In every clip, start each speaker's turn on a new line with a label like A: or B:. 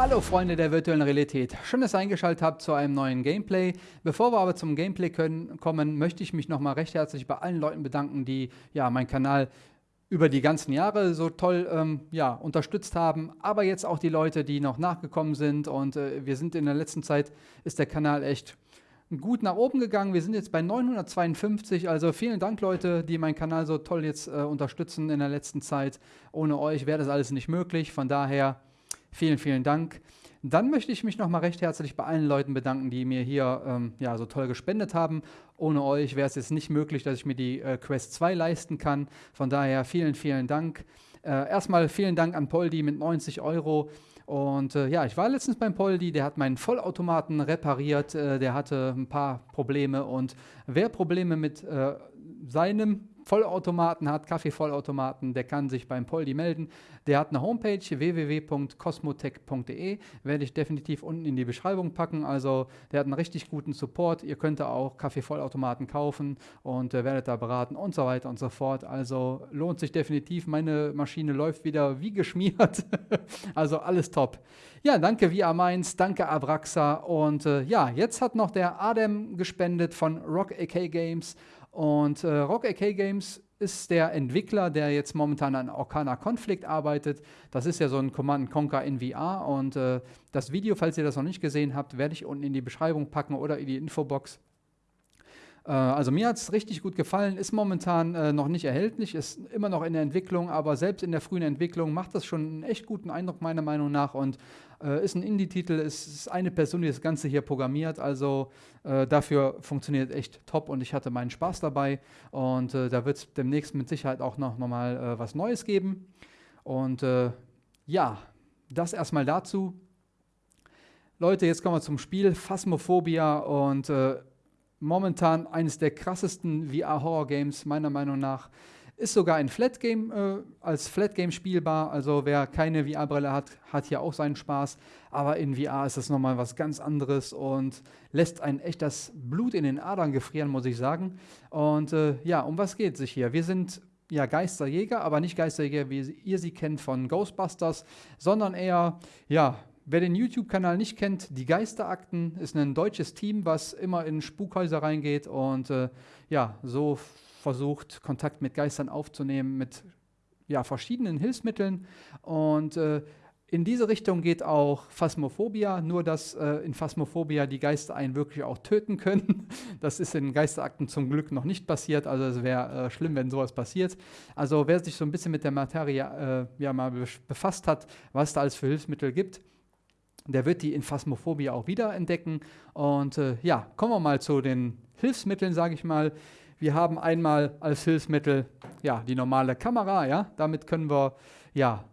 A: Hallo Freunde der virtuellen Realität, schön, dass ihr eingeschaltet habt zu einem neuen Gameplay. Bevor wir aber zum Gameplay können, kommen, möchte ich mich nochmal recht herzlich bei allen Leuten bedanken, die ja meinen Kanal über die ganzen Jahre so toll ähm, ja, unterstützt haben, aber jetzt auch die Leute, die noch nachgekommen sind und äh, wir sind in der letzten Zeit, ist der Kanal echt gut nach oben gegangen. Wir sind jetzt bei 952, also vielen Dank Leute, die meinen Kanal so toll jetzt äh, unterstützen in der letzten Zeit. Ohne euch wäre das alles nicht möglich, von daher Vielen, vielen Dank. Dann möchte ich mich nochmal recht herzlich bei allen Leuten bedanken, die mir hier ähm, ja, so toll gespendet haben. Ohne euch wäre es jetzt nicht möglich, dass ich mir die äh, Quest 2 leisten kann. Von daher vielen, vielen Dank. Äh, erstmal vielen Dank an Poldi mit 90 Euro. Und äh, ja, ich war letztens beim Poldi, der hat meinen Vollautomaten repariert, äh, der hatte ein paar Probleme und wer Probleme mit äh, seinem Vollautomaten hat, Kaffeevollautomaten, der kann sich beim Poldi melden. Der hat eine Homepage www.cosmotech.de, werde ich definitiv unten in die Beschreibung packen. Also der hat einen richtig guten Support. Ihr könnt auch Kaffeevollautomaten kaufen und äh, werdet da beraten und so weiter und so fort. Also lohnt sich definitiv. Meine Maschine läuft wieder wie geschmiert. also alles top. Ja, danke Via Mainz, danke Abraxa und äh, ja, jetzt hat noch der Adem gespendet von Rock AK Games und äh, Rock AK Games ist der Entwickler, der jetzt momentan an Arcana Conflict arbeitet. Das ist ja so ein Command Conquer in VR. Und äh, das Video, falls ihr das noch nicht gesehen habt, werde ich unten in die Beschreibung packen oder in die Infobox. Äh, also mir hat es richtig gut gefallen, ist momentan äh, noch nicht erhältlich, ist immer noch in der Entwicklung, aber selbst in der frühen Entwicklung macht das schon einen echt guten Eindruck meiner Meinung nach und äh, ist ein Indie-Titel, ist, ist, eine Person, die das Ganze hier programmiert, also äh, dafür funktioniert echt top und ich hatte meinen Spaß dabei und äh, da wird es demnächst mit Sicherheit auch noch, noch mal äh, was Neues geben und ja, das erstmal dazu. Leute, jetzt kommen wir zum Spiel Phasmophobia und momentan eines der krassesten VR-Horror-Games, meiner Meinung nach. Ist sogar ein Flat-Game, äh, als Flat-Game spielbar. Also wer keine VR-Brille hat, hat hier auch seinen Spaß. Aber in VR ist das nochmal was ganz anderes und lässt ein echt das Blut in den Adern gefrieren, muss ich sagen. Und äh, ja, um was geht es sich hier? Wir sind ja Geisterjäger, aber nicht Geisterjäger, wie ihr sie kennt von Ghostbusters, sondern eher, ja, Wer den YouTube-Kanal nicht kennt, die Geisterakten ist ein deutsches Team, was immer in Spukhäuser reingeht und äh, ja, so versucht, Kontakt mit Geistern aufzunehmen mit ja, verschiedenen Hilfsmitteln. Und äh, in diese Richtung geht auch Phasmophobia, nur dass äh, in Phasmophobia die Geister einen wirklich auch töten können. Das ist in Geisterakten zum Glück noch nicht passiert, also es wäre äh, schlimm, wenn sowas passiert. Also wer sich so ein bisschen mit der Materie äh, ja mal befasst hat, was da alles für Hilfsmittel gibt, der wird die in Phasmophobie auch wieder entdecken. Und äh, ja, kommen wir mal zu den Hilfsmitteln, sage ich mal. Wir haben einmal als Hilfsmittel ja, die normale Kamera. Ja? Damit können wir ja,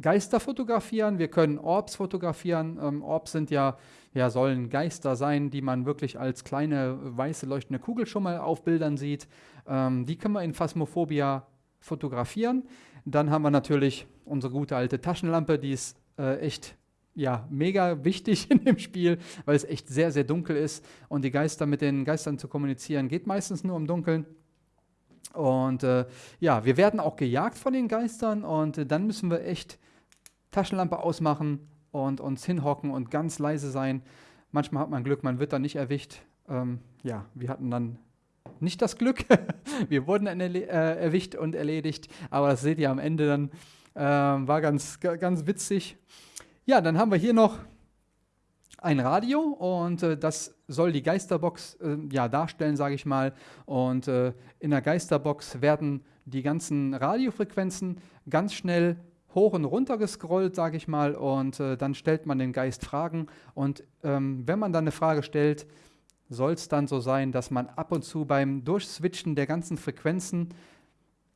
A: Geister fotografieren, wir können Orbs fotografieren. Ähm, Orbs sind ja, ja, sollen Geister sein, die man wirklich als kleine weiße leuchtende Kugel schon mal auf Bildern sieht. Ähm, die können wir in Phasmophobia fotografieren. Dann haben wir natürlich unsere gute alte Taschenlampe, die ist äh, echt ja, mega wichtig in dem Spiel, weil es echt sehr, sehr dunkel ist und die Geister mit den Geistern zu kommunizieren geht meistens nur im Dunkeln. Und äh, ja, wir werden auch gejagt von den Geistern und äh, dann müssen wir echt Taschenlampe ausmachen und uns hinhocken und ganz leise sein. Manchmal hat man Glück, man wird dann nicht erwischt. Ähm, ja, wir hatten dann nicht das Glück. wir wurden äh, erwischt und erledigt, aber das seht ihr am Ende dann. Äh, war ganz, ganz witzig. Ja, dann haben wir hier noch ein Radio und äh, das soll die Geisterbox äh, ja, darstellen, sage ich mal. Und äh, in der Geisterbox werden die ganzen Radiofrequenzen ganz schnell hoch und runter gescrollt, sage ich mal, und äh, dann stellt man den Geist Fragen. Und ähm, wenn man dann eine Frage stellt, soll es dann so sein, dass man ab und zu beim Durchswitchen der ganzen Frequenzen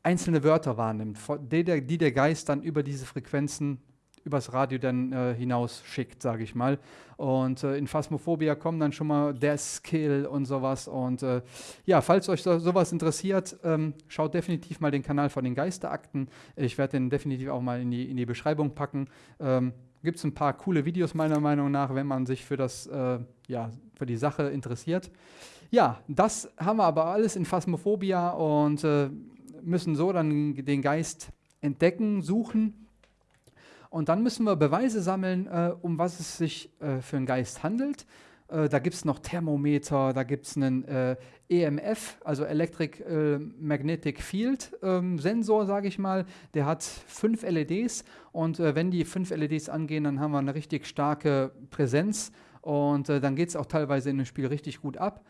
A: einzelne Wörter wahrnimmt, die der, die der Geist dann über diese Frequenzen übers Radio dann äh, hinaus schickt, sage ich mal. Und äh, in Phasmophobia kommen dann schon mal der Skill und sowas. Und äh, ja, falls euch so, sowas interessiert, ähm, schaut definitiv mal den Kanal von den Geisterakten. Ich werde den definitiv auch mal in die, in die Beschreibung packen. Ähm, Gibt es ein paar coole Videos meiner Meinung nach, wenn man sich für, das, äh, ja, für die Sache interessiert. Ja, das haben wir aber alles in Phasmophobia und äh, müssen so dann den Geist entdecken, suchen Und dann müssen wir Beweise sammeln, äh, um was es sich äh, für einen Geist handelt. Äh, da gibt es noch Thermometer, da gibt es einen äh, EMF, also Electric äh, Magnetic Field ähm, Sensor, sage ich mal. Der hat fünf LEDs und wenn die fünf LEDs angehen, dann haben wir eine richtig starke Präsenz und dann geht es auch teilweise in dem Spiel richtig gut ab.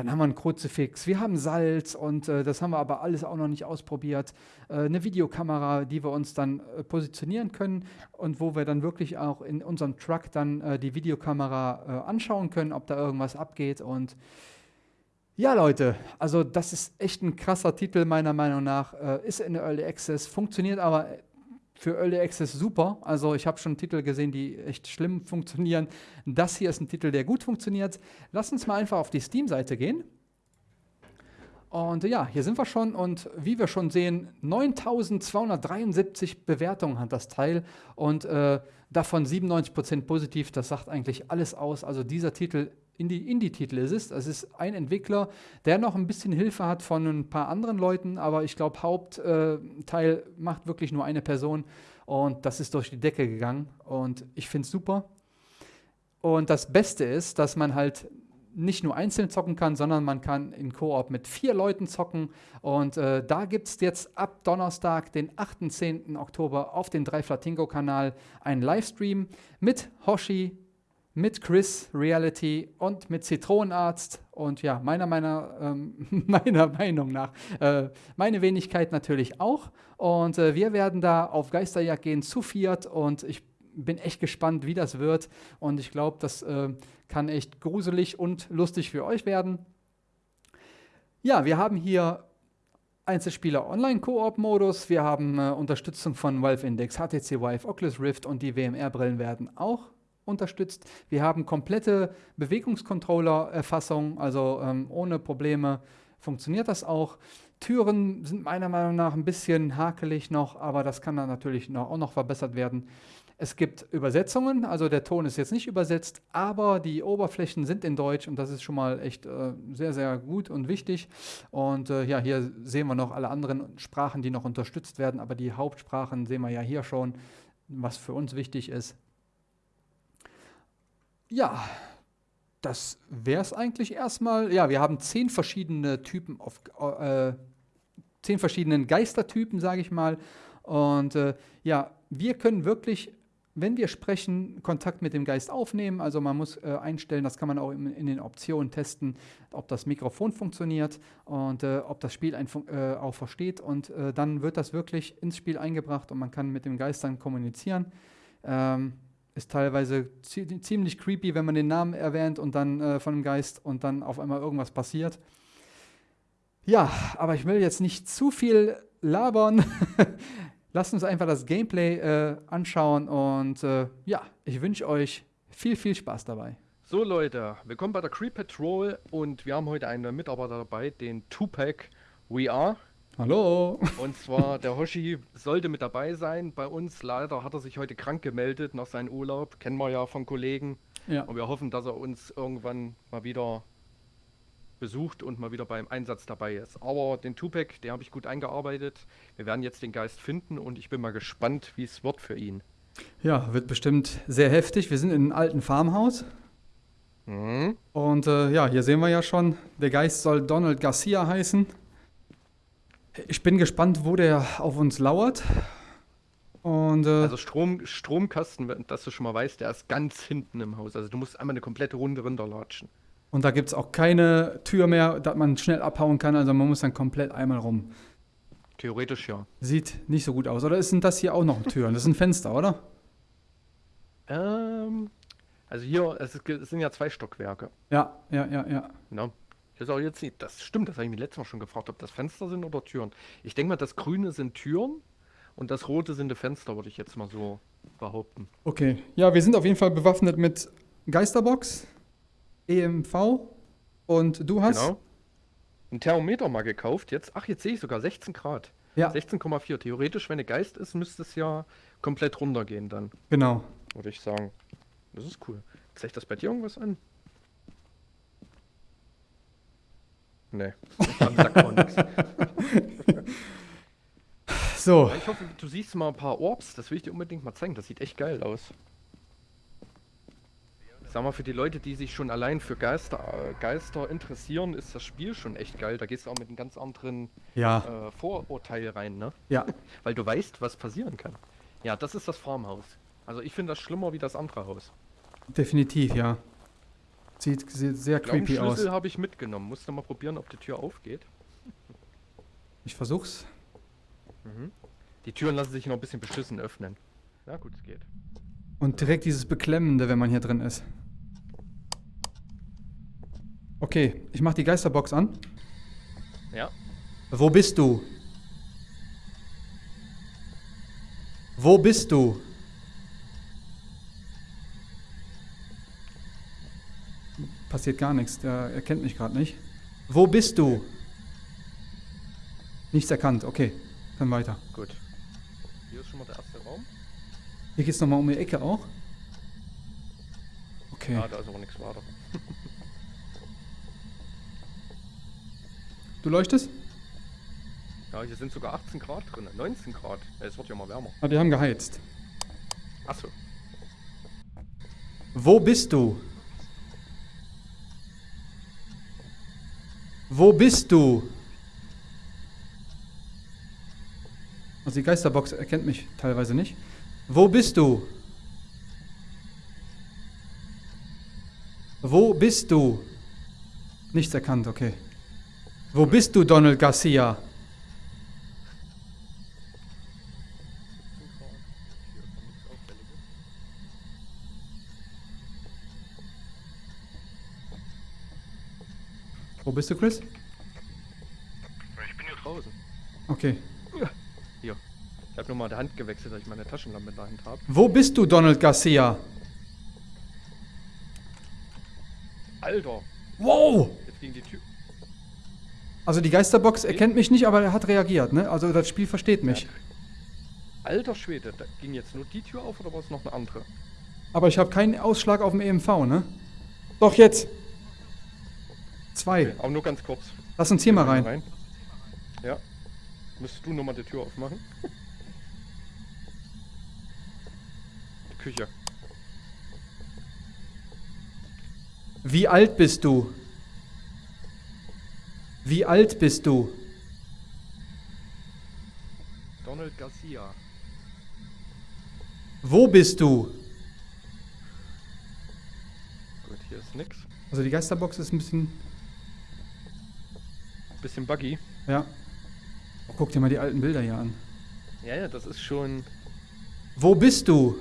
A: Dann haben wir ein Kruzifix, wir haben Salz und äh, das haben wir aber alles auch noch nicht ausprobiert. Äh, eine Videokamera, die wir uns dann äh, positionieren können und wo wir dann wirklich auch in unserem Truck dann äh, die Videokamera äh, anschauen können, ob da irgendwas abgeht. Und ja, Leute, also das ist echt ein krasser Titel meiner Meinung nach. Äh, ist in der Early Access, funktioniert aber für Early Access super. Also ich habe schon Titel gesehen, die echt schlimm funktionieren. Das hier ist ein Titel, der gut funktioniert. Lass uns mal einfach auf die Steam-Seite gehen. Und ja, hier sind wir schon und wie wir schon sehen, 9273 Bewertungen hat das Teil und äh, davon 97% positiv. Das sagt eigentlich alles aus. Also dieser Titel Indie-Titel ist es. Es ist ein Entwickler, der noch ein bisschen Hilfe hat von ein paar anderen Leuten, aber ich glaube, Hauptteil äh, macht wirklich nur eine Person und das ist durch die Decke gegangen und ich finde es super. Und das Beste ist, dass man halt nicht nur einzeln zocken kann, sondern man kann in Koop mit vier Leuten zocken. Und äh, da gibt es jetzt ab Donnerstag, den 18. Oktober, auf dem Dreiflatingo-Kanal einen Livestream mit Hoshi, mit Chris Reality und mit Zitronenarzt und ja, meiner, meiner, ähm, meiner Meinung nach, äh, meine Wenigkeit natürlich auch. Und äh, wir werden da auf Geisterjagd gehen zu viert und ich bin echt gespannt, wie das wird. Und ich glaube, das äh, kann echt gruselig und lustig für euch werden. Ja, wir haben hier Einzelspieler Online-Koop-Modus. Wir haben äh, Unterstützung von Valve Index, HTC Vive, Oculus Rift und die WMR-Brillen werden auch unterstützt. Wir haben komplette Bewegungscontroller-Erfassung, also ähm, ohne Probleme funktioniert das auch. Türen sind meiner Meinung nach ein bisschen hakelig noch, aber das kann dann natürlich noch, auch noch verbessert werden. Es gibt Übersetzungen, also der Ton ist jetzt nicht übersetzt, aber die Oberflächen sind in Deutsch und das ist schon mal echt äh, sehr, sehr gut und wichtig. Und äh, ja, hier sehen wir noch alle anderen Sprachen, die noch unterstützt werden, aber die Hauptsprachen sehen wir ja hier schon, was für uns wichtig ist. Ja, das wäre es eigentlich erstmal. Ja, wir haben zehn verschiedene Typen auf äh, zehn verschiedenen Geistertypen, sage ich mal. Und äh, ja, wir können wirklich, wenn wir sprechen, Kontakt mit dem Geist aufnehmen. Also man muss äh, einstellen, das kann man auch in, in, den Optionen testen, ob das Mikrofon funktioniert und äh, ob das Spiel äh, auch versteht. Und äh, dann wird das wirklich ins Spiel eingebracht und man kann mit dem Geist dann kommunizieren. Ähm, ist teilweise ziemlich creepy, wenn man den Namen erwähnt und dann äh, von dem Geist und dann auf einmal irgendwas passiert. Ja, aber ich will jetzt nicht zu viel labern. Lasst uns einfach das Gameplay äh, anschauen und äh, ja, ich wünsche euch viel, viel Spaß dabei.
B: So Leute, willkommen bei der Creep Patrol und wir haben heute einen Mitarbeiter dabei, den Tupac We Are.
A: Hallo.
B: Und zwar, der Hoshi sollte mit dabei sein. Bei uns leider hat er sich heute krank gemeldet nach seinem Urlaub. Kennen wir ja von Kollegen. Ja. Und wir hoffen, dass er uns irgendwann mal wieder besucht und mal wieder beim Einsatz dabei ist. Aber den Tupac, den habe ich gut eingearbeitet. Wir werden jetzt den Geist finden und ich bin mal gespannt, wie es wird für ihn.
A: Ja, wird bestimmt sehr heftig. Wir sind in einem alten Farmhaus. Mhm. Und äh, ja, hier sehen wir ja schon, der Geist soll Donald Garcia heißen. Ich bin gespannt, wo der auf uns lauert.
B: Und, äh, also Strom, Stromkasten, dass du schon mal weißt, der ist ganz hinten im Haus. Also du musst einmal eine komplette Runde runterlatschen.
A: Und da gibt es auch keine Tür mehr, dass man schnell abhauen kann. Also man muss dann komplett einmal rum.
B: Theoretisch ja.
A: Sieht nicht so gut aus. Oder sind das hier auch noch Türen? Das ist ein Fenster, oder?
B: Ähm, also hier, es, sind ja zwei Stockwerke.
A: Ja, ja, ja, ja.
B: ja. Das ist auch jetzt nicht. Das stimmt, das habe ich mir letztes Mal schon gefragt, ob das Fenster sind oder Türen. Ich denke mal, das Grüne sind Türen und das Rote sind die Fenster, würde ich jetzt mal so behaupten.
A: Okay. Ja, wir sind auf jeden Fall bewaffnet mit Geisterbox, EMV und du hast. Genau.
B: Ein Thermometer mal gekauft jetzt. Ach, jetzt sehe ich sogar 16 Grad. Ja. 16,4. Theoretisch, wenn eine Geist ist, müsste es ja komplett runtergehen dann.
A: Genau.
B: Würde ich sagen. Das ist cool. Zeigt das bei dir irgendwas an? Nee,
A: dann sagt man nichts. So.
B: Ich hoffe, du siehst mal ein paar Orbs. Das will ich dir unbedingt mal zeigen. Das sieht echt geil aus. Sag mal, für die Leute, die sich schon allein für Geister, äh, Geister interessieren, ist das Spiel schon echt geil. Da gehst du auch mit einem ganz anderen
A: ja.
B: äh, Vorurteil rein, ne?
A: Ja.
B: Weil du weißt, was passieren kann. Ja, das ist das Farmhaus. Also ich finde das schlimmer wie das andere Haus.
A: Definitiv, ja. Sieht, sehr creepy aus.
B: Schlüssel habe ich mitgenommen. Musst du mal probieren, ob die Tür aufgeht.
A: Ich versuch's.
B: Mhm. Die Türen lassen sich noch ein bisschen beschissen öffnen. Ja gut, es geht.
A: Und direkt dieses Beklemmende, wenn man hier drin ist. Okay, ich mach die Geisterbox an.
B: Ja.
A: Wo bist du? Wo bist du? Passiert gar nichts, der erkennt mich gerade nicht. Wo bist du? Nichts erkannt, okay. Dann weiter.
B: Gut. Hier ist schon mal der erste Raum.
A: Hier geht's nochmal um die Ecke auch. Okay.
B: Ja, da ist aber nichts weiter.
A: Du leuchtest?
B: Ja, hier sind sogar 18 Grad drin, 19 Grad. Es wird ja mal wärmer.
A: Ah, die haben geheizt.
B: Achso.
A: Wo bist du? Wo bist du? Also die Geisterbox erkennt mich teilweise nicht. Wo bist du? Wo bist du? Nichts erkannt, okay. Wo bist du, Donald Garcia? Wo bist du, Chris?
B: Ich bin hier draußen.
A: Okay.
B: Hier. Ich habe nur mal die Hand gewechselt, dass ich meine Taschenlampe in der Hand habe.
A: Wo bist du, Donald Garcia?
B: Alter.
A: Wow!
B: Jetzt ging die Tür.
A: Also die Geisterbox erkennt mich nicht, aber er hat reagiert, ne? Also das Spiel versteht mich.
B: Alter Schwede, da ging jetzt nur die Tür auf oder war es noch eine andere?
A: Aber ich habe keinen Ausschlag auf dem EMV, ne? Doch jetzt. Zwei.
B: Okay, aber nur ganz kurz.
A: Lass uns hier mal rein. rein.
B: Ja. Müsstest du nochmal die Tür aufmachen? Die Küche.
A: Wie alt bist du? Wie alt bist du?
B: Donald Garcia.
A: Wo bist du?
B: Gut, hier ist nix.
A: Also die Geisterbox ist ein bisschen...
B: Bisschen buggy.
A: Ja. Oh, guck dir mal die alten Bilder hier an.
B: Ja, ja, das ist schon...
A: Wo bist du?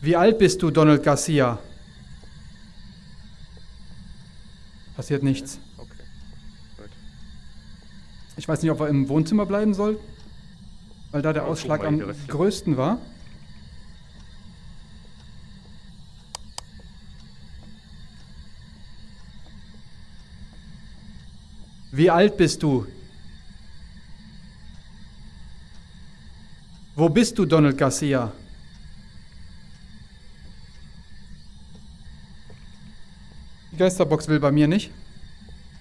A: Wie alt bist du, Donald Garcia? Passiert nichts.
B: Okay. Gut.
A: Ich weiß nicht, ob er im Wohnzimmer bleiben soll, weil da der Ausschlag am größten war. Wie alt bist du? Wo bist du, Donald Garcia? Die Geisterbox will bei mir nicht.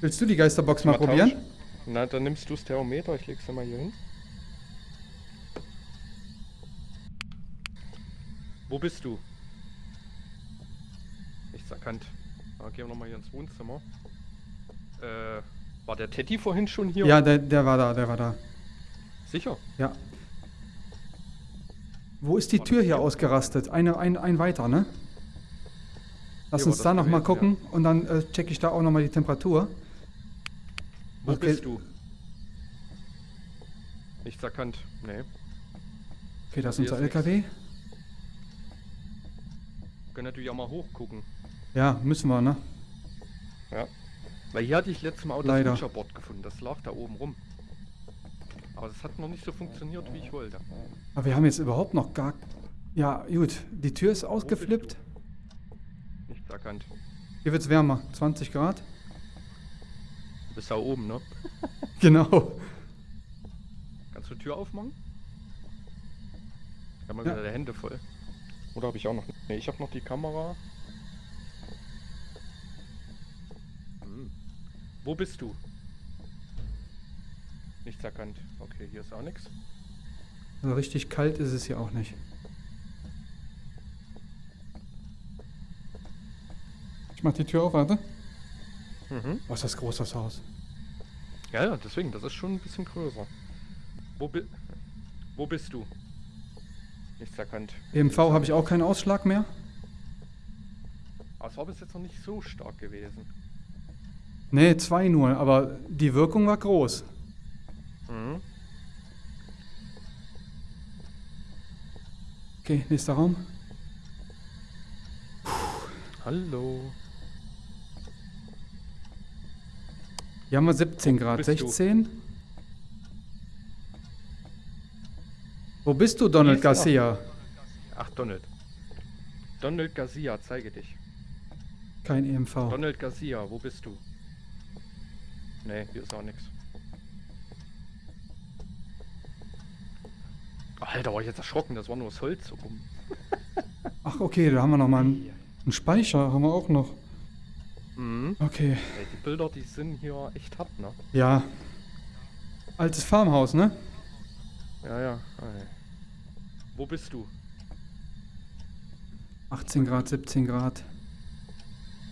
A: Willst du die Geisterbox mal, mal probieren?
B: Na, dann nimmst du das Thermometer, ich leg's dir mal hier hin. Wo bist du? Nichts erkannt. Na, gehen wir nochmal hier ins Wohnzimmer. Äh, war der Teddy vorhin schon hier?
A: Ja, der, der war da, der war da.
B: Sicher?
A: Ja. Wo ist die war Tür hier ausgerastet? Eine, ein, ein weiter, ne? Lass hier uns da nochmal gucken ja. und dann äh, checke ich da auch nochmal die Temperatur.
B: Wo okay. bist du? Nichts erkannt. Nee.
A: Okay, das ist unser LKW. Nichts.
B: Können natürlich auch mal hochgucken.
A: Ja, müssen wir, ne?
B: Ja. Weil hier hatte ich letztes Mal auch das Rutscherboard gefunden. Das lag da oben rum. Aber das hat noch nicht so funktioniert, wie ich wollte.
A: Aber wir haben jetzt überhaupt noch gar... Ja, gut. Die Tür ist ausgeflippt.
B: Nichts erkannt.
A: Hier wird es wärmer. 20 Grad.
B: Du bist da oben, ne?
A: genau.
B: Kannst du die Tür aufmachen? Ich habe mal ja. wieder die Hände voll. Oder habe ich auch noch... Ne, ich habe noch die Kamera. Wo bist du? Nichts erkannt. Okay, hier ist auch nichts.
A: Also richtig kalt ist es hier auch nicht. Ich mach die Tür auf, warte. Mhm. Was ist das groß, das Haus?
B: Ja, ja, deswegen, das ist schon ein bisschen größer. Wo, bi wo bist du? Nichts erkannt.
A: EMV habe ich auch keinen Ausschlag mehr.
B: Aber es war bis jetzt noch nicht so stark gewesen.
A: Nee, zwei nur, aber die Wirkung war groß. Mhm. Okay, nächster Raum.
B: Puh. Hallo.
A: Hier haben wir 17 Grad. 16? Du? Wo bist du, Donald Garcia?
B: Ach, Donald. Donald Garcia, zeige dich.
A: Kein EMV.
B: Donald Garcia, wo bist du? Nee, hier ist auch nichts. Alter, war ich jetzt erschrocken, das war nur das Holz rum.
A: Ach, okay, da haben wir noch mal einen, einen Speicher, haben wir auch noch.
B: Mhm.
A: Okay.
B: Ey, die Bilder, die sind hier echt hart, ne?
A: Ja. Altes Farmhaus, ne?
B: Ja, ja. Ey. Wo bist du?
A: 18 Grad, 17 Grad.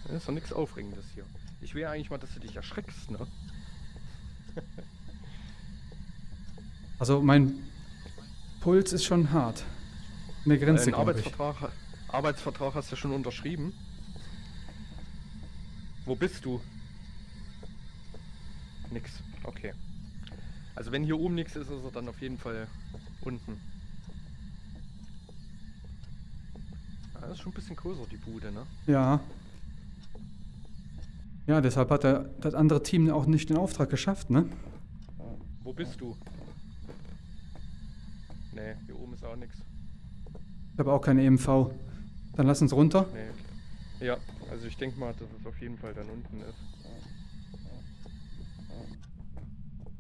B: Das ist doch nichts Aufregendes hier. Ich will eigentlich mal, dass du dich erschreckst, ne?
A: also mein Puls ist schon hart. Eine Grenze,
B: Ein Arbeitsvertrag, Arbeitsvertrag hast du schon unterschrieben. Wo bist du? Nix. Okay. Also wenn hier oben nichts ist, ist er dann auf jeden Fall unten. Das ist schon ein bisschen größer, die Bude, ne?
A: Ja. Ja, deshalb hat er das andere Team auch nicht den Auftrag geschafft, ne?
B: Wo bist du? Nee, hier oben ist auch nichts.
A: Ich habe auch keine EMV. Dann lass uns runter.
B: Nee. Ja, also ich denke mal, dass es auf jeden Fall dann unten ist.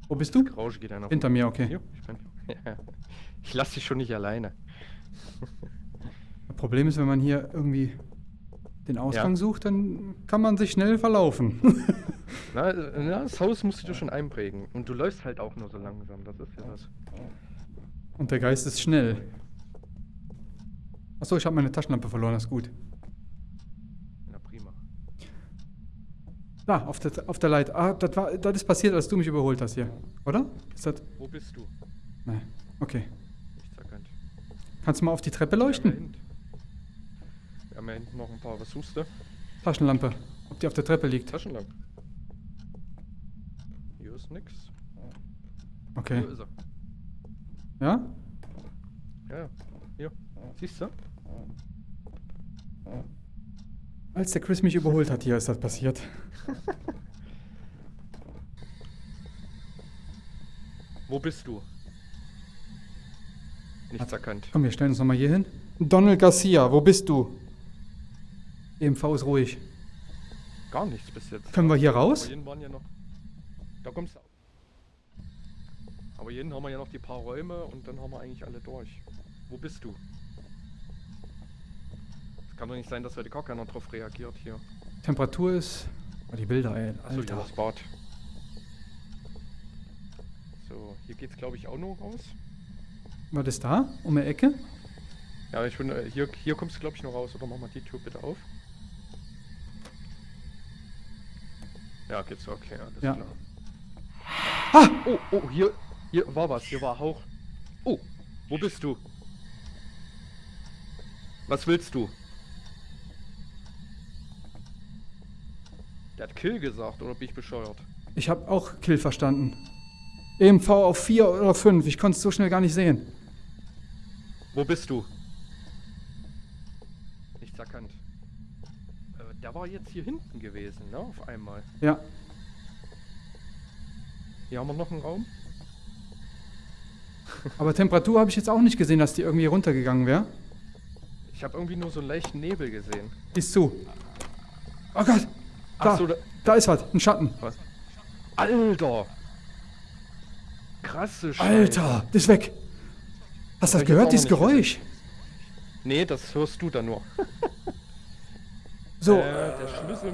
A: Wo bist du?
B: Rausch geht einer
A: Hinter mir, okay.
B: Jo, ich, bin, ja. ich lasse dich schon nicht alleine.
A: Das Problem ist, wenn man hier irgendwie den Ausgang ja. sucht, dann kann man sich schnell verlaufen.
B: na, na, das Haus musst du schon einprägen. Und du läufst halt auch nur so langsam, das ist ja das.
A: Und der Geist ist schnell. Achso, ich habe meine Taschenlampe verloren, das ist gut.
B: Na prima.
A: Da, auf der, auf der Leiter. Ah, das, war, das ist passiert, als du mich überholt hast hier. Oder? Ist das...
B: Wo bist du?
A: Nein, okay.
B: Nichts erkannt.
A: Kannst du mal auf die Treppe leuchten?
B: Haben ja hinten noch ein paar. Was suchst du?
A: Taschenlampe. Ob die auf der Treppe liegt.
B: Taschenlampe. Hier ist nix.
A: Okay.
B: Wo ist er?
A: Ja?
B: Ja, hier. Siehst du?
A: Als der Chris mich überholt hat, hier ist das passiert.
B: Wo bist du? Nichts erkannt.
A: Komm, wir stellen uns nochmal hier hin. Donald Garcia, wo bist du? EMV ist ruhig.
B: Gar nichts bis jetzt.
A: Können wir hier raus?
B: Ja noch. Da kommst du. Aber jeden haben wir ja noch die paar Räume und dann haben wir eigentlich alle durch. Wo bist du? Es kann doch nicht sein, dass heute gar keiner drauf reagiert hier.
A: Temperatur ist. Oh, die Bilder, ey. Alter.
B: Achso, das Bad. So, hier geht's glaube ich auch noch raus.
A: Was ist da? Um die Ecke?
B: Ja, ich bin, äh, hier, hier kommst du glaube ich noch raus, oder mach mal die Tür bitte auf. Ja, geht's okay, alles ja. klar. Ah! Oh, oh, hier, hier war was, hier war Hauch. Oh, wo bist du? Was willst du? Der hat Kill gesagt, oder bin ich bescheuert?
A: Ich habe auch Kill verstanden. EMV auf 4 oder 5, ich konnte es so schnell gar nicht sehen.
B: Wo bist du? Nichts erkannt der war jetzt hier hinten gewesen, ne? Auf einmal.
A: Ja.
B: Hier haben wir noch einen Raum.
A: Aber Temperatur habe ich jetzt auch nicht gesehen, dass die irgendwie runtergegangen wäre.
B: Ich habe irgendwie nur so einen leichten Nebel gesehen.
A: Ist zu. Oh Gott! Da, so, da, da, ist was, ein Schatten.
B: Was? Alter! Krasse
A: Scheiße. Alter, das ist weg. Hast du das gehört, dieses Geräusch? Gesehen.
B: Nee, das hörst du da nur.
A: So.
B: Äh, der Schlüssel.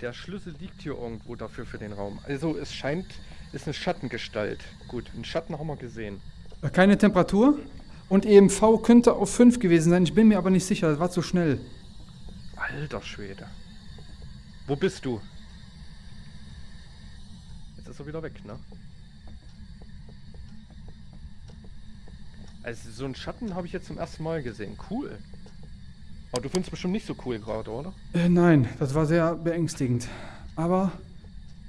B: Der Schlüssel liegt hier irgendwo dafür für den Raum. Also es scheint Ist eine Schattengestalt. Gut, einen Schatten haben wir gesehen.
A: Äh, keine Temperatur? Und EMV könnte auf 5 gewesen sein. Ich bin mir aber nicht sicher. Das war zu schnell.
B: Alter Schwede. Wo bist du? Jetzt ist er wieder weg, ne? Also so einen Schatten habe ich jetzt zum ersten Mal gesehen. Cool. Aber du findest bestimmt nicht so cool gerade, oder?
A: Äh, nein, das war sehr beängstigend. Aber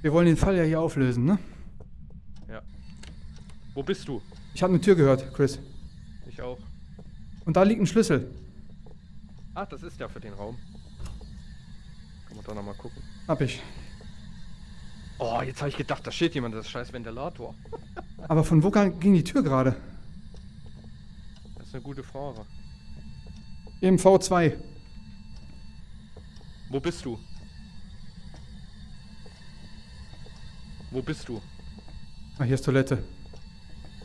A: wir wollen den Fall ja hier auflösen, ne?
B: Ja. Wo bist du?
A: Ich habe eine Tür gehört, Chris.
B: Ich auch.
A: Und da liegt ein Schlüssel.
B: Ach, das ist ja für den Raum. Kann man da nochmal gucken.
A: Hab ich.
B: Oh, jetzt habe ich gedacht, da steht jemand, das ist scheiß Ventilator.
A: Aber von wo ging die Tür gerade?
B: Das ist eine gute Frage.
A: Im V2.
B: Wo bist du? Wo bist du?
A: Ah, hier ist Toilette.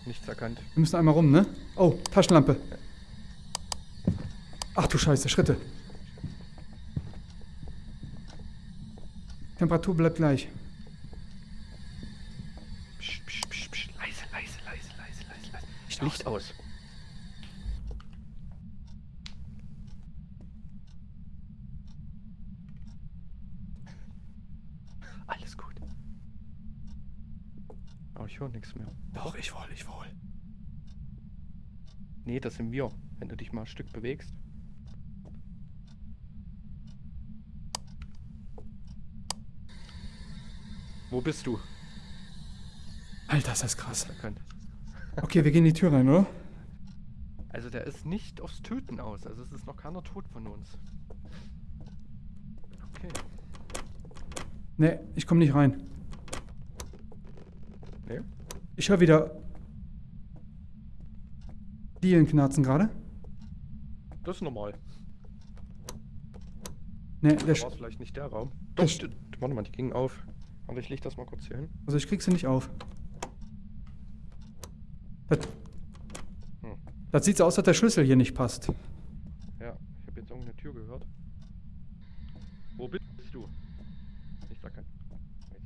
B: Nichts erkannt.
A: Wir müssen einmal rum, ne? Oh, Taschenlampe. Ach du Scheiße, Schritte. Temperatur bleibt gleich.
B: Psst, psst, psst, psst. Leise, leise, leise, leise, leise, leise. Licht aus. Alles gut. Aber ich höre nichts mehr.
A: Doch, ich wohl, ich wohl.
B: Nee, das sind wir, wenn du dich mal ein Stück bewegst. Wo bist du?
A: Alter, ist das krass. Okay, wir gehen in die Tür rein, oder?
B: Also der ist nicht aufs Töten aus. Also es ist noch keiner tot von uns. Okay.
A: Nee, ich komme nicht rein.
B: Nee?
A: Ich höre wieder Dielen knarzen gerade.
B: Das ist normal.
A: Nee,
B: der war vielleicht nicht der Raum. Doch, warte mal, die gingen auf. Aber ich leg das mal kurz hier hin.
A: Also ich krieg sie nicht auf. Das, hm. das sieht so aus, dass der Schlüssel hier nicht passt.
B: Ja, ich habe jetzt irgendeine Tür gehört. Wo bist du? Ich sag kein.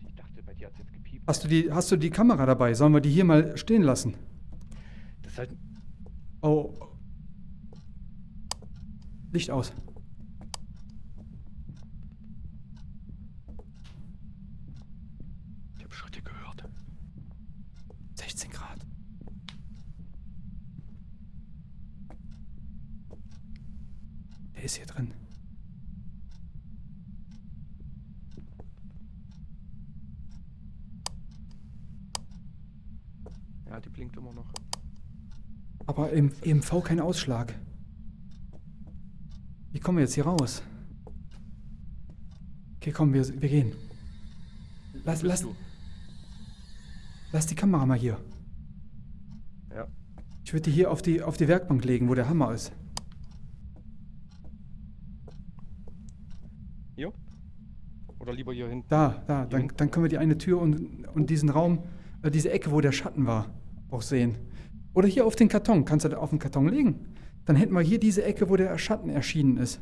B: Ich dachte, bei dir hat jetzt gepiept.
A: Hast du, die, hast du die Kamera dabei? Sollen wir die hier mal stehen lassen?
B: Das ist halt.
A: Oh. Licht aus. ist hier drin?
B: Ja, die blinkt immer noch.
A: Aber im EMV kein Ausschlag. Wie kommen wir jetzt hier raus? Okay, komm, wir, wir gehen. Lass, lass, lass die Kamera mal hier.
B: Ja.
A: Ich würde die hier auf die, auf die Werkbank legen, wo der Hammer ist.
B: Oder lieber hier hinten?
A: Da, da. Dann, dann können wir die eine Tür und, und diesen Raum, äh, diese Ecke, wo der Schatten war, auch sehen. Oder hier auf den Karton. Kannst du da auf den Karton legen? Dann hätten wir hier diese Ecke, wo der Schatten erschienen ist.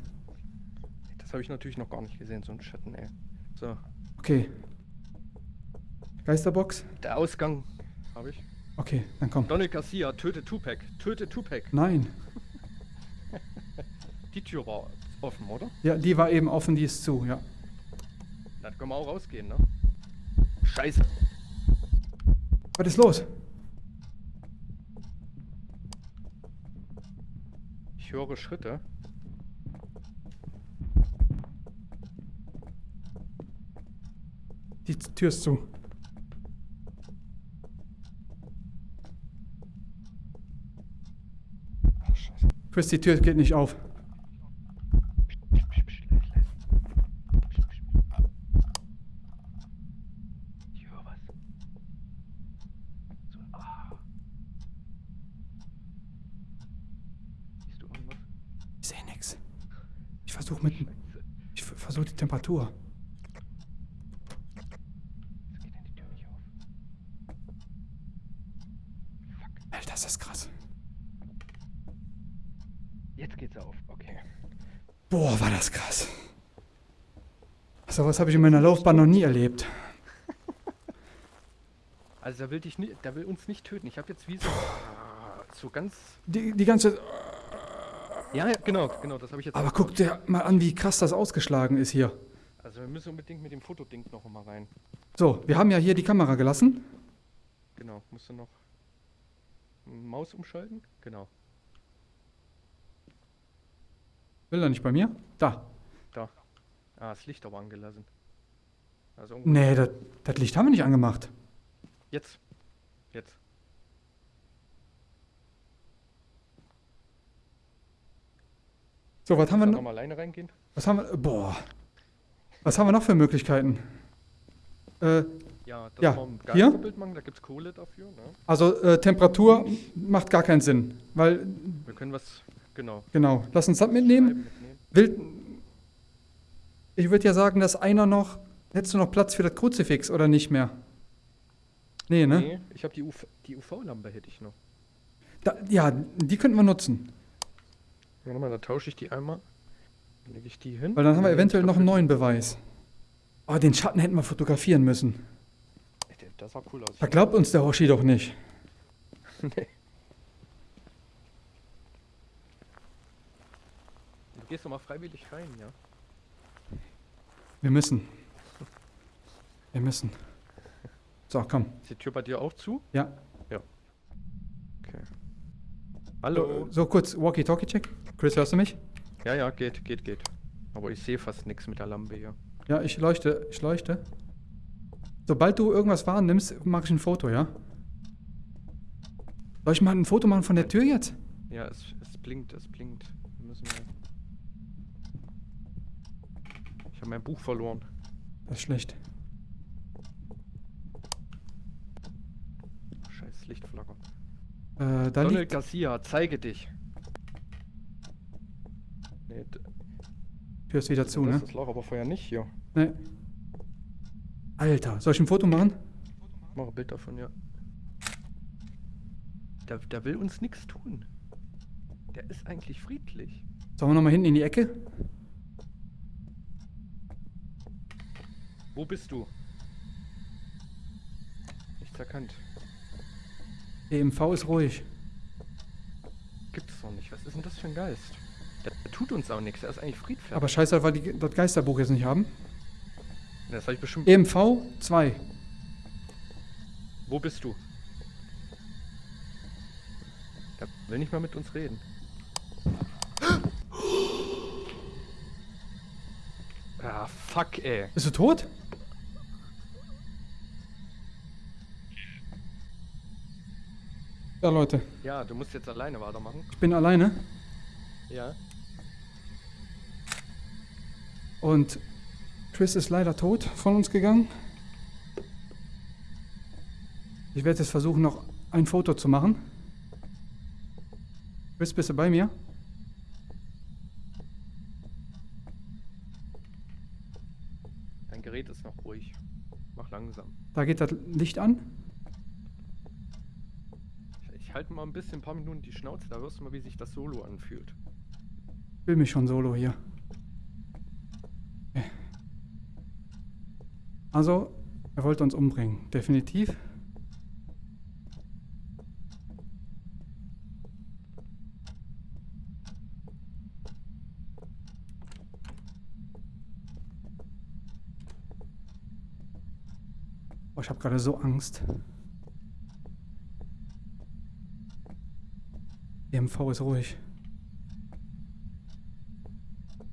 B: Das habe ich natürlich noch gar nicht gesehen, so ein Schatten, ey. So.
A: Okay. Geisterbox?
B: Der Ausgang habe ich.
A: Okay, dann komm.
B: Donald Garcia, töte Tupac. Töte Tupac.
A: Nein.
B: die Tür war offen, oder?
A: Ja, die war eben offen, die ist zu, ja.
B: Dann können wir auch rausgehen, ne? Scheiße.
A: Was ist los?
B: Höre Schritte.
A: Die Tür ist zu. Ach, scheiße. Chris, die Tür geht nicht auf. versuche mit. Ich versuche die Temperatur. Alter, das ist krass.
B: Jetzt geht's auf, okay.
A: Boah, war das krass. So was habe ich in meiner Laufbahn noch nie erlebt.
B: Also der will dich nicht, der will uns nicht töten. Ich habe jetzt wie so, so ganz.
A: Die, die ganze.
B: Ja, ja, genau, genau, das habe ich jetzt.
A: Aber guck dir mal an, wie krass das ausgeschlagen ist hier.
B: Also wir müssen unbedingt mit dem Fotoding noch mal rein.
A: So, wir haben ja hier die Kamera gelassen.
B: Genau, musst du noch Maus umschalten? Genau.
A: Will er nicht bei mir? Da.
B: Da. Ah, das Licht aber angelassen.
A: Also nee, das, Licht haben wir nicht angemacht.
B: Jetzt. Jetzt.
A: So, was haben wir
B: noch? mal alleine reingehen?
A: Was haben wir? Boah. Was haben wir noch für Möglichkeiten? Äh,
B: ja, das
A: ja. hier?
B: da gibt es Kohle dafür. Ne?
A: Also äh, Temperatur macht gar keinen Sinn, weil...
B: Wir können was, genau.
A: Genau, lass uns das mitnehmen. mitnehmen. Will, ich würde ja sagen, dass einer noch... Hättest du noch Platz für das Kruzifix oder nicht mehr? Nee, ne? Nee,
B: ich habe die, UV, die UV-Lampe hätte ich noch.
A: Da, ja, die könnten wir nutzen.
B: Warte mal, da tausche ich die einmal. Dann lege ich die hin.
A: Weil dann haben wir eventuell noch einen neuen Beweis. Oh, den Schatten hätten wir fotografieren müssen.
B: Das sah cool aus.
A: Da glaubt uns der Hoshi doch nicht. nee.
B: Du gehst doch mal freiwillig rein, ja?
A: Wir müssen. Wir müssen. So, komm.
B: Ist die Tür bei dir auch zu?
A: Ja.
B: Ja. Okay. Hallo.
A: So, so kurz Walkie-Talkie-Check. Chris, hörst du mich?
B: Ja, ja, geht, geht, geht. Aber ich sehe fast nichts mit der Lampe hier.
A: Ja, ich leuchte, ich leuchte. Sobald du irgendwas wahrnimmst, mache ich ein Foto, ja? Soll ich mal ein Foto machen von der Tür jetzt?
B: Ja, es, es blinkt, es blinkt. Wir müssen wir ich habe mein Buch verloren.
A: Das ist schlecht.
B: Scheiß Lichtflacker.
A: Äh, da
B: Donald liegt... Garcia, zeige dich.
A: Nee, Tür ist wieder zu,
B: das
A: ne?
B: Das lag aber vorher nicht hier.
A: Nee. Alter, soll ich ein Foto machen?
B: Mach ein Bild davon, ja. Der, der will uns nichts tun. Der ist eigentlich friedlich.
A: Sollen wir nochmal hinten in die Ecke?
B: Wo bist du? Nichts erkannt.
A: EMV ist ruhig.
B: Gibt's doch nicht. Was ist denn das für ein Geist? Der, der tut uns auch nichts. Er ist eigentlich friedfertig.
A: Aber scheiße, weil die das Geisterbuch jetzt nicht haben.
B: Das habe ich bestimmt.
A: EMV 2.
B: Wo bist du? Der will nicht mal mit uns reden. Ah, fuck, ey.
A: Bist du tot? Ja, Leute.
B: Ja, du musst jetzt alleine weitermachen.
A: Ich bin alleine.
B: Ja.
A: Und Chris ist leider tot von uns gegangen. Ich werde jetzt versuchen, noch ein Foto zu machen. Chris, bist du bei mir?
B: Dein Gerät ist noch ruhig. Mach langsam.
A: Da geht das Licht an.
B: Ich, ich halte mal ein bisschen, ein paar Minuten die Schnauze, da wirst du mal, wie sich das Solo anfühlt.
A: Ich will mich schon solo hier. Also, er wollte uns umbringen, definitiv. Oh, ich habe gerade so Angst. EMV ist ruhig.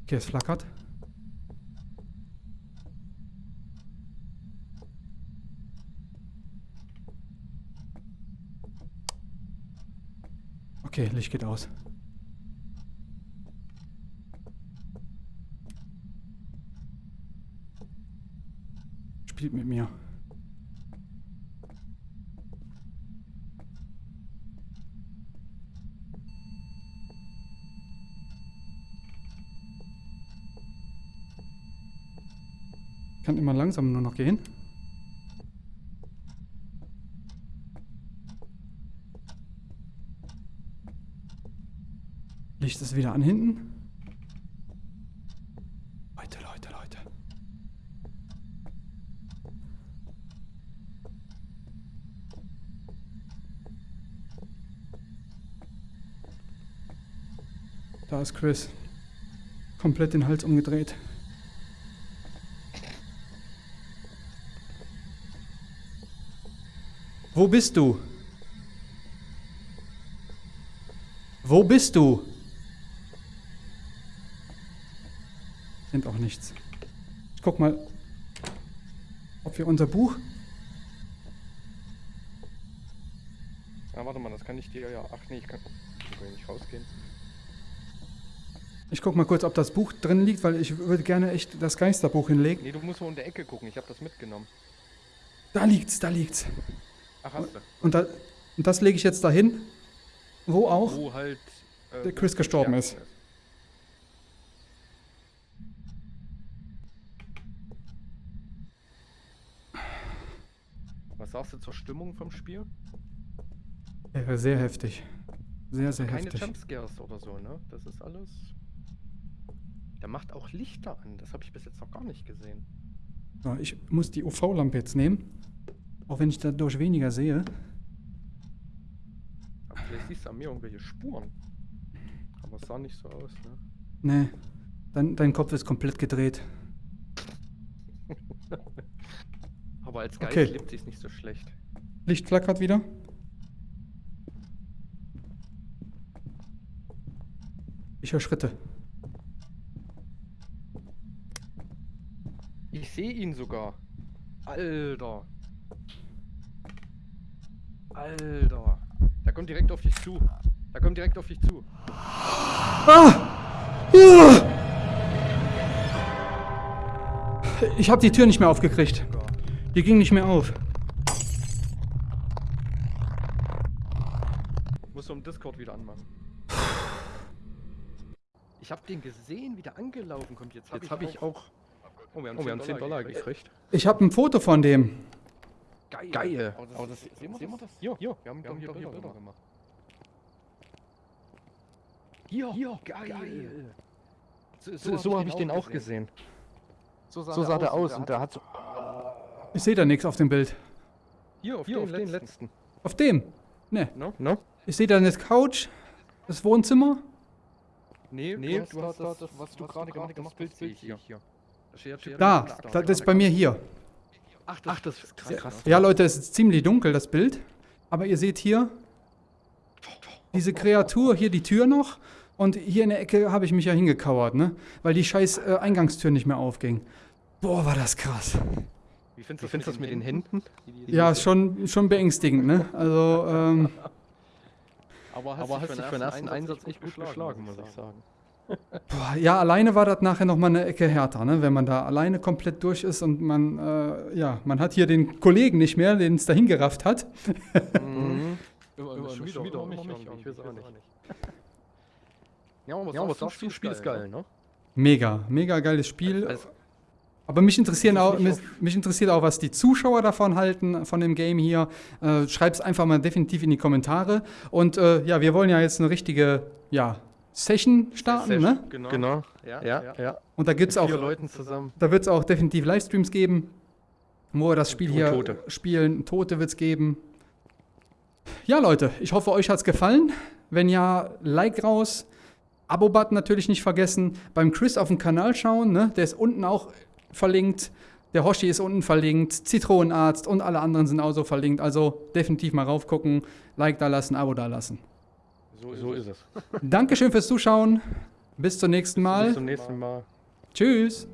A: Okay, es flackert. Okay, Licht geht aus. Spielt mit mir. kann immer langsam nur noch gehen. es wieder an hinten. Leute, Leute, Leute. Da ist Chris. Komplett den Hals umgedreht. Wo bist du? Wo bist du? Nichts. Ich guck mal, ob wir unser Buch...
B: Ja, warte mal, das kann ich dir ja... Ach nee, ich kann, ich kann nicht rausgehen.
A: Ich guck mal kurz, ob das Buch drin liegt, weil ich würde gerne echt das Geisterbuch hinlegen.
B: Nee, du musst nur in der Ecke gucken, ich habe das mitgenommen.
A: Da liegt's, da liegt's.
B: Ach, hast du.
A: Und, da, und das lege ich jetzt dahin, wo auch
B: Wo halt...
A: Äh, der Chris gestorben ist. ist.
B: Was sagst du zur Stimmung vom Spiel?
A: Ja, sehr heftig. Sehr, sehr
B: Keine
A: heftig.
B: Keine Jumpscares oder so, ne? Das ist alles... Der macht auch Lichter an. Das habe ich bis jetzt noch gar nicht gesehen.
A: Ja, ich muss die UV-Lampe jetzt nehmen. Auch wenn ich dadurch weniger sehe.
B: Aber vielleicht siehst du an mir irgendwelche Spuren. Aber es sah nicht so aus, ne?
A: Nee. Dein, dein Kopf ist komplett gedreht.
B: Aber als Geist okay. lebt sich nicht so schlecht.
A: Licht flackert wieder. Ich höre Schritte.
B: Ich sehe ihn sogar. Alter. Alter. Der kommt direkt auf dich zu. Der kommt direkt auf dich zu. Ah!
A: Ja! Ich habe die Tür nicht mehr aufgekriegt. Die ging nicht mehr auf.
B: Muss um Discord wieder anmachen. Ich habe den gesehen, wie der angelaufen kommt. Jetzt habe ich, hab ich, auch... Oh, wir haben 10, oh, wir haben 10 Dollar, gekriegt.
A: Ich habe ein Foto von dem.
B: Geil. Geil. Aber das, Aber das, sehen, wir das? Hier, hier. Wir haben, wir haben hier, Bilder, Bilder gemacht. Hier, hier, geil. geil. So, so, so habe ich den auch gesehen. gesehen. So sah, so sah der aus und der hat so...
A: Ich sehe da nichts auf dem Bild.
B: Hier, auf, Hier, den, auf letzten. den, letzten.
A: Auf dem? Ne.
B: No? No?
A: Ich sehe da eine Couch, das Wohnzimmer.
B: Nee, nee du hast, du hast das, das, was du gerade gemacht hast, Bild sehe ich hier. hier.
A: Da, da, das ist bei mir hier.
B: Ach, das, Ach, das ist krass. krass.
A: Ja, Leute, es ist ziemlich dunkel, das Bild. Aber ihr seht hier diese Kreatur, hier die Tür noch. Und hier in der Ecke habe ich mich ja hingekauert, ne? Weil die scheiß äh, Eingangstür nicht mehr aufging. Boah, war das krass.
B: Wie findest du find das mit den Händen?
A: Die, ja, ist schon, schon beängstigend, ne? Also, ähm...
B: Aber hast, Aber hast dich für den ersten Einsatz, Einsatz echt gut geschlagen, muss ich sagen.
A: Boah, ja, alleine war das nachher nochmal eine Ecke härter, ne? wenn man da alleine komplett durch ist und man, äh, ja, man hat hier den Kollegen nicht mehr, den es dahin gerafft hat.
B: mhm. Schon wieder, wieder mich, mich, ich weiß auch nicht. Ja, aber, ja, aber das Spiel ist geil, ne?
A: Mega, mega geiles Spiel. Also, aber mich, interessieren auch, mich, mich, interessiert auch, was die Zuschauer davon halten, von dem Game hier. Äh, Schreibt es einfach mal definitiv in die Kommentare. Und äh, ja, wir wollen ja jetzt eine richtige ja, Session starten, Session,
B: ne? Genau. genau. Ja, ja, ja.
A: Und da gibt es auch,
B: Leuten zusammen.
A: da wird es auch definitiv Livestreams geben, wo wir das Spiel hier Tote. spielen. Tote wird es geben. Ja, Leute, ich hoffe, euch hat es gefallen. Wenn ja, Like raus. Abo-Button natürlich nicht vergessen. Beim Chris auf dem Kanal schauen, ne? der ist unten auch verlinkt. Der Hoshi ist unten verlinkt. Zitronenarzt und alle anderen sind auch so verlinkt. Also definitiv mal raufgucken, Like da lassen, Abo da lassen.
B: So, so ist es.
A: Dankeschön fürs Zuschauen. Bis zum nächsten Mal.
B: Bis zum nächsten Mal.
A: Tschüss.